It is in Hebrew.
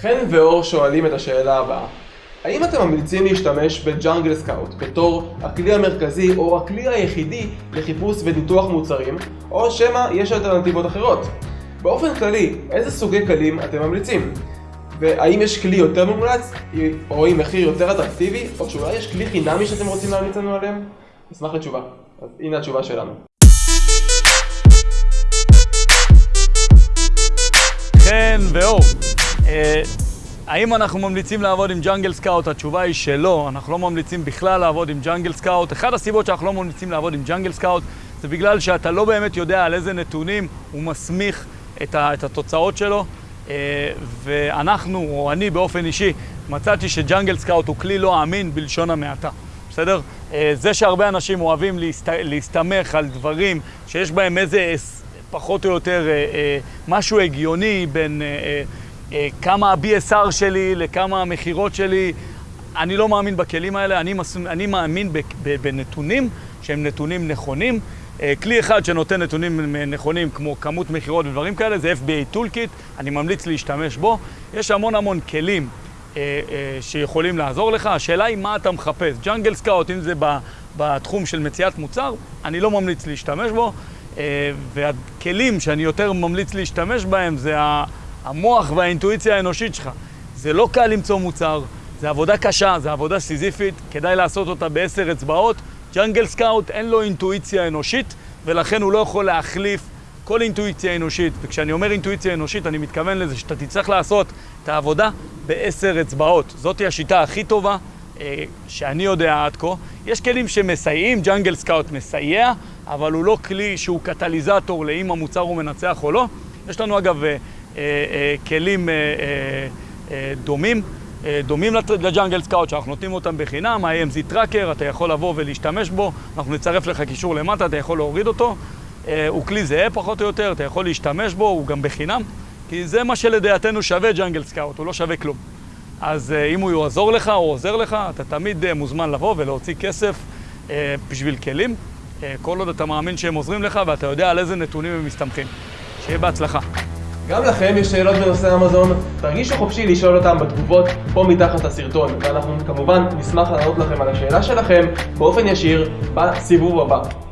חן ואור שואלים את השאלה הבאה האם אתם ממליצים להשתמש בג'אנגל סקאוט בתור הכלי המרכזי או הכלי היחידי לחיפוש וניתוח מוצרים או שמא יש אלטרנטיבות אחרות? באופן כללי, איזה סוגי כלים אתם ממליצים? והאם יש כלי יותר מומלץ או עם מחיר יותר אטרקטיבי או שאולי יש כלי חינמי שאתם רוצים להמליץ לנו עליהם? נשמח לתשובה. אז הנה התשובה שלנו. האם אנחנו ממליצים לעבוד עם Jungle Scout? התשובה היא שלא, אנחנו לא ממליצים בכלל לעבוד עם Jungle Scout. אחת הסיבות שאנחנו לא ממליצים לעבוד עם Jungle Scout זה בגלל שאתה לא באמת יודע על איזה נתונים הוא מסמיך את, ה, את התוצאות שלו. אה, ואנחנו, או אני באופן אישי, מצאתי ש Jungle Scout הוא כלי לא אמין בלשון המעטה. בסדר? אה, זה שהרבה אנשים אוהבים להסת... להסתמך על דברים שיש בהם איזה פחות או יותר משהו הגיוני בין אה, כמה ה-BSR שלי, לכמה המכירות שלי. אני לא מאמין בכלים האלה, אני, מס... אני מאמין בנתונים שהם נתונים נכונים. אה, כלי אחד שנותן נתונים נכונים כמו כמות מכירות ודברים כאלה זה FBA Toolkit, אני ממליץ להשתמש בו. יש המון המון כלים אה, אה, שיכולים לעזור לך, השאלה היא מה אתה מחפש. ג'אנגל סקאוט, אם זה בתחום של מציאת מוצר, אני לא ממליץ להשתמש בו. אה, והכלים שאני יותר ממליץ להשתמש בהם זה. המוח והאינטואיציה האנושית שלך. זה לא קל למצוא מוצר, זה עבודה קשה, זה עבודה סיזיפית, כדאי לעשות אותה בעשר אצבעות. ג'אנגל סקאוט אין לו אינטואיציה אנושית, ולכן הוא לא יכול להחליף כל אינטואיציה אנושית. וכשאני אומר אינטואיציה אנושית, אני מתכוון לזה שאתה תצטרך לעשות את העבודה בעשר אצבעות. זאתי השיטה הכי טובה אה, שאני יודע עד כה. יש כלים שמסייעים, Jungle Scout מסייע, אבל הוא לא כלי שהוא קטליזטור לאם המוצר הוא מנצח או לא. יש לנו אגב אה, כלים אה, דומים, דומים ל Jungle Scout, שאנחנו נותנים אותם בחינם, ה-AMZ Tracker, אתה יכול לבוא ולהשתמש בו, אנחנו נצרף לך קישור למטה, אתה יכול להוריד אותו. הוא כלי זהה פחות או יותר, אתה יכול להשתמש בו, הוא גם בחינם, כי זה מה שלדעתנו שווה Jungle Scout, הוא לא שווה כלום. אז אם הוא יעזור לך או עוזר לך, אתה תמיד מוזמן לבוא ולהוציא כסף בשביל כלים, כל עוד אתה מאמין שהם עוזרים לך ואתה יודע על איזה נתונים הם מסתמכים. שיהיה בהצלחה. גם לכם יש שאלות בנושא אמזון, תרגישו חופשי לשאול אותם בתגובות פה מתחת לסרטון, ואנחנו כמובן נשמח לענות לכם על השאלה שלכם באופן ישיר בסיבוב הבא.